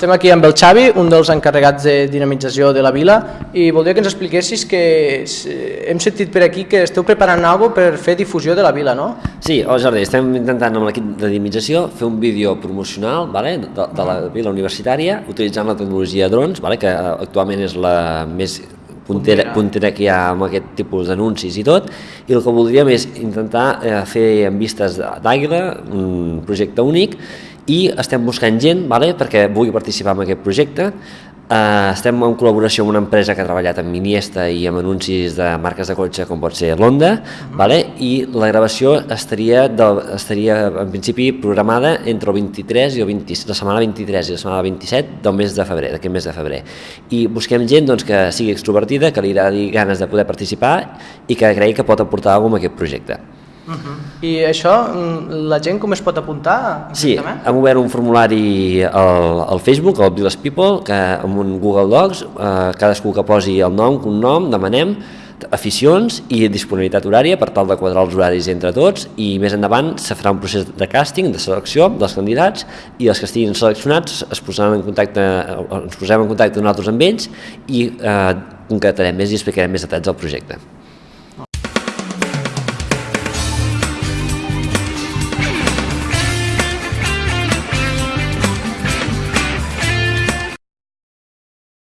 Estem aquí amb el Xavi, un dels encarregats de dinamització de la vila, i voldria que ens expliquessis que hem sentit per aquí que esteu preparant alguna per fer difusió de la vila, no? Sí, oh Jordi, estem intentant amb l'equip de dinamització fer un vídeo promocional vale, de, de la vila universitària utilitzant la tecnologia drons, vale, que actualment és la més puntera, puntera que hi ha amb aquest tipus d'anuncis i tot, i el que voldríem és intentar eh, fer en vistes d'àguila, un projecte únic, i estem buscant gent vale, perquè vulgui participar en aquest projecte. Uh, estem en col·laboració amb una empresa que ha treballat amb Miniesta i amb anuncis de marques de cotxe com pot ser Honda, uh -huh. vale? i la gravació estaria, de, estaria en principi programada entre el 23 i el 20, la setmana 23 i la setmana 27 del mes de febrer, d'aquest mes de febrer. I busquem gent doncs, que sigui extrovertida, que li agradi ganes de poder participar i que cregui que pot aportar alguna cosa a aquest projecte. Uh -huh. I això, mm, la gent com es pot apuntar? Sí, hem obert un formulari al, al Facebook, al Village People, que amb un Google Docs, eh, cadascú que posi el nom, un nom, demanem, aficions i disponibilitat horària per tal de quadrar els horaris entre tots i més endavant se farà un procés de càsting, de selecció dels candidats i els que estiguin seleccionats es posaran en contacte, ens posem en contacte nosaltres amb ells i eh, concretarem més i explicarem més detalls del projecte.